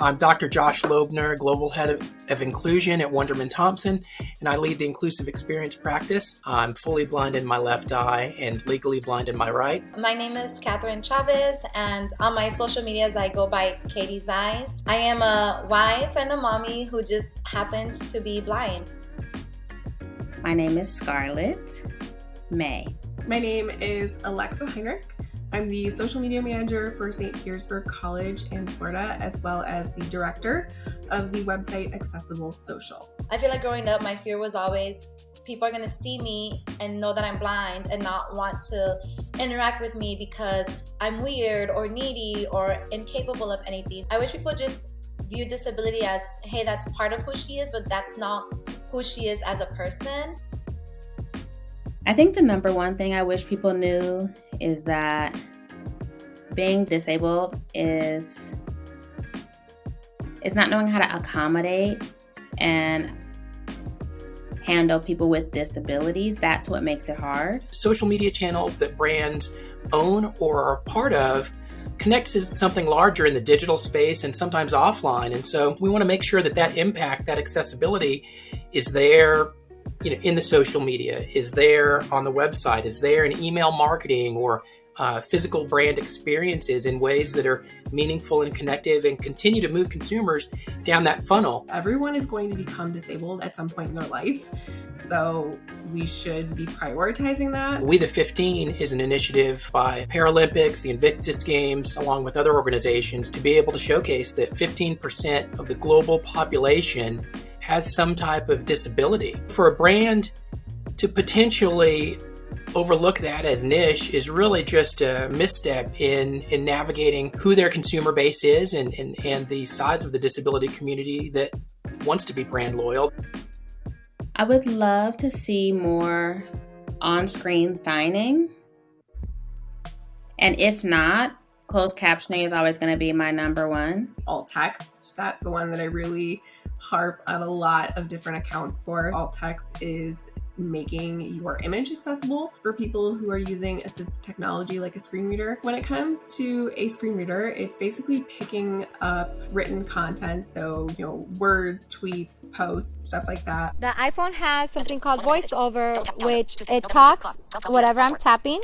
I'm Dr. Josh Loebner, Global Head of, of, Inclusion at Wunderman Thompson, and I lead the Inclusive Experience practice. I'm fully blind in my left eye and legally blind in my right. My name is Catherine Chavez, and on my social medias, I go by Katie's Eyes. I am a wife and a mommy who just happens to be blind. My name is Scarlett May. My name is Alexa Heinrich. I'm the social media manager for St. Petersburg College in Florida, as well as the director of the website Accessible Social. I feel like growing up, my fear was always people are going to see me and know that I'm blind and not want to interact with me because I'm weird or needy or incapable of anything. I wish people just view disability as, hey, that's part of who she is, but that's not who she is as a person. I think the number one thing I wish people knew is that being disabled is it's not knowing how to accommodate and handle people with disabilities. That's what makes it hard. Social media channels that brands own or are part of connect to something larger in the digital space and sometimes offline. And so we want to make sure that that impact, that accessibility is there you know, in the social media, is there on the website, is there in email marketing or uh, physical brand experiences in ways that are meaningful and connective and continue to move consumers down that funnel. Everyone is going to become disabled at some point in their life. So we should be prioritizing that. We the 15 is an initiative by Paralympics, the Invictus Games, along with other organizations to be able to showcase that 15% of the global population has some type of disability. For a brand to potentially overlook that as niche is really just a misstep in, in navigating who their consumer base is and, and, and the size of the disability community that wants to be brand loyal. I would love to see more on screen signing. And if not, closed captioning is always going to be my number one. Alt text, that's the one that I really harp on a lot of different accounts for. Alt text is making your image accessible for people who are using assistive technology like a screen reader. When it comes to a screen reader, it's basically picking up written content, so you know, words, tweets, posts, stuff like that. The iPhone has something called VoiceOver, which it talks whatever I'm tapping.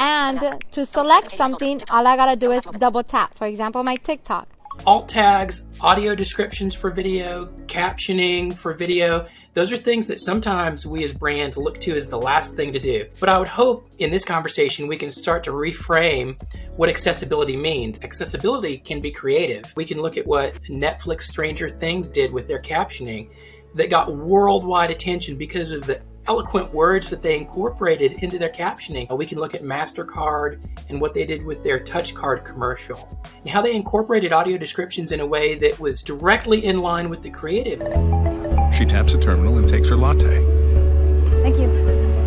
And to select something, all I gotta do is double tap. For example, my TikTok alt tags, audio descriptions for video, captioning for video. Those are things that sometimes we as brands look to as the last thing to do. But I would hope in this conversation we can start to reframe what accessibility means. Accessibility can be creative. We can look at what Netflix Stranger Things did with their captioning that got worldwide attention because of the eloquent words that they incorporated into their captioning. We can look at MasterCard and what they did with their touch card commercial and how they incorporated audio descriptions in a way that was directly in line with the creative. She taps a terminal and takes her latte. Thank you.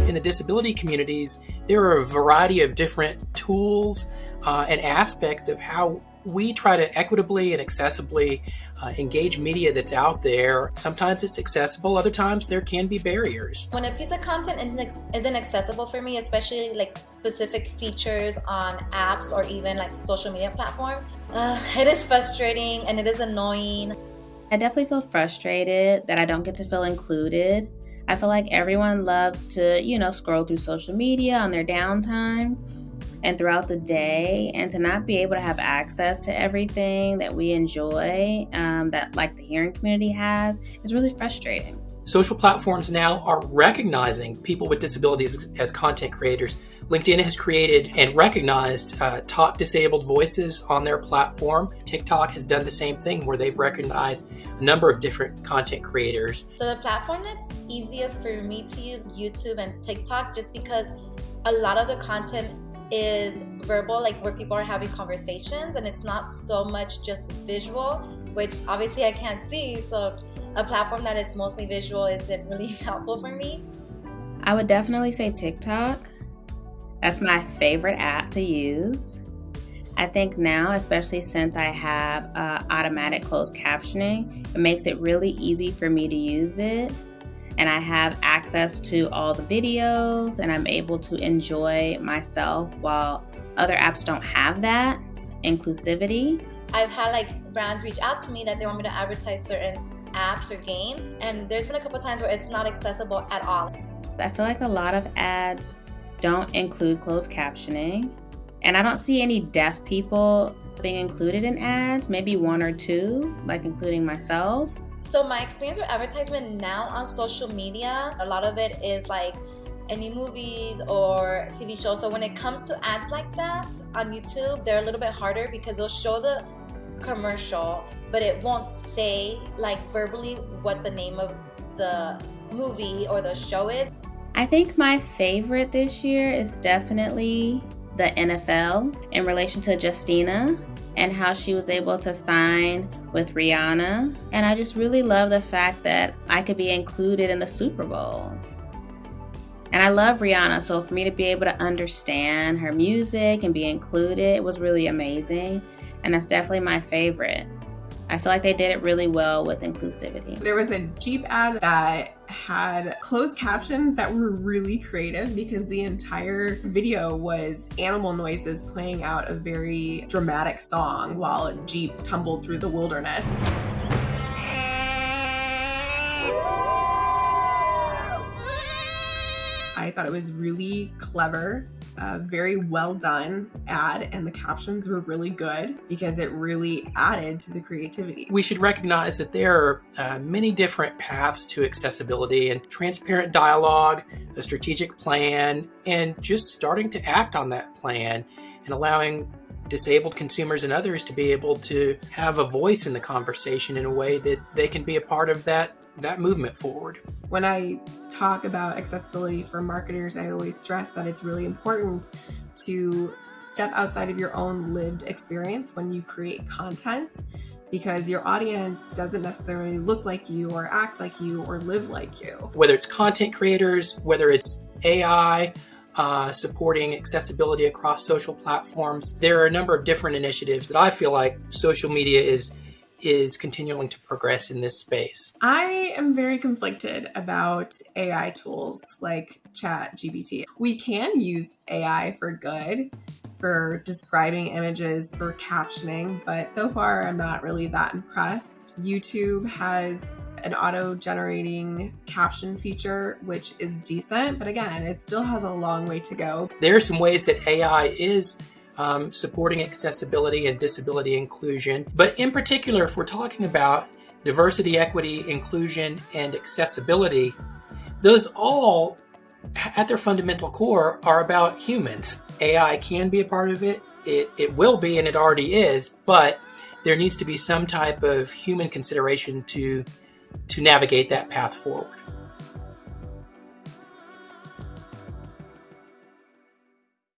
In the disability communities, there are a variety of different tools uh, and aspects of how we try to equitably and accessibly uh, engage media that's out there. Sometimes it's accessible, other times there can be barriers. When a piece of content isn't accessible for me, especially like specific features on apps or even like social media platforms, uh, it is frustrating and it is annoying. I definitely feel frustrated that I don't get to feel included. I feel like everyone loves to, you know, scroll through social media on their downtime and throughout the day and to not be able to have access to everything that we enjoy um, that like the hearing community has is really frustrating. Social platforms now are recognizing people with disabilities as content creators. Linkedin has created and recognized uh, top disabled voices on their platform. Tiktok has done the same thing where they've recognized a number of different content creators. So the platform that's easiest for me to use youtube and tiktok just because a lot of the content is verbal, like where people are having conversations, and it's not so much just visual, which obviously I can't see. So a platform that is mostly visual isn't really helpful for me. I would definitely say TikTok. That's my favorite app to use. I think now, especially since I have uh, automatic closed captioning, it makes it really easy for me to use it and I have access to all the videos and I'm able to enjoy myself while other apps don't have that. inclusivity. I've had like brands reach out to me that they want me to advertise certain apps or games, and there's been a couple times where it's not accessible at all. I feel like a lot of ads don't include closed captioning, and I don't see any deaf people being included in ads, maybe one or two, like including myself. So, my experience with advertisement now on social media, a lot of it is like any movies or TV shows. So, when it comes to ads like that on YouTube, they're a little bit harder because they'll show the commercial, but it won't say like verbally what the name of the movie or the show is. I think my favorite this year is definitely the NFL in relation to Justina and how she was able to sign with Rihanna. And I just really love the fact that I could be included in the Super Bowl. And I love Rihanna, so for me to be able to understand her music and be included was really amazing. And that's definitely my favorite. I feel like they did it really well with inclusivity. There was a Jeep ad that had closed captions that were really creative because the entire video was animal noises playing out a very dramatic song while a Jeep tumbled through the wilderness. I thought it was really clever a very well done ad, and the captions were really good because it really added to the creativity. We should recognize that there are uh, many different paths to accessibility and transparent dialogue, a strategic plan, and just starting to act on that plan and allowing disabled consumers and others to be able to have a voice in the conversation in a way that they can be a part of that that movement forward. When I talk about accessibility for marketers, I always stress that it's really important to step outside of your own lived experience when you create content because your audience doesn't necessarily look like you or act like you or live like you. Whether it's content creators, whether it's AI, uh, supporting accessibility across social platforms, there are a number of different initiatives that I feel like social media is is continuing to progress in this space? I am very conflicted about AI tools like Chat GPT. We can use AI for good, for describing images, for captioning, but so far I'm not really that impressed. YouTube has an auto generating caption feature, which is decent, but again, it still has a long way to go. There are some ways that AI is um, supporting accessibility and disability inclusion. But in particular, if we're talking about diversity, equity, inclusion, and accessibility, those all, at their fundamental core, are about humans. AI can be a part of it, it, it will be, and it already is, but there needs to be some type of human consideration to, to navigate that path forward.